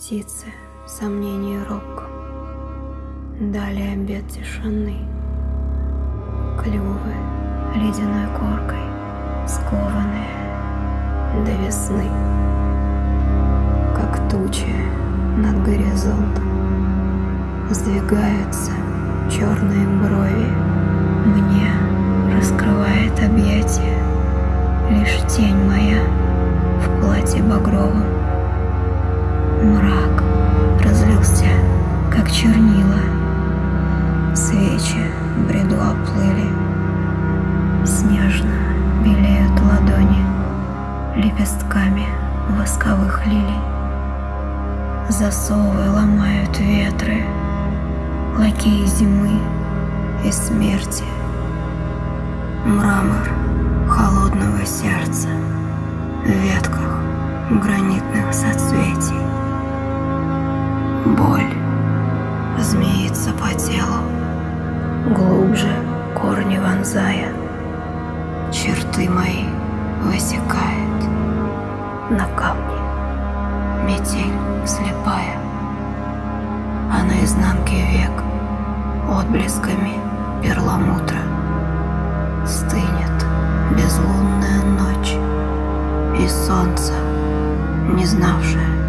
птицы сомнений робко. Далее обед тишины. Клювы ледяной коркой скованные до весны. Как тучи над горизонтом Сдвигаются черные брови. Мне раскрывает объятия Лишь тень моя чернила. Свечи в бреду оплыли. Снежно белеют ладони Лепестками восковых лилий. Засовы ломают ветры, Лакеи зимы и смерти. Мрамор холодного сердца корни вонзая, Черты мои высекает. На камне Метель слепая, А на изнанке век Отблесками перламутра Стынет безлунная ночь И солнце, не знавшее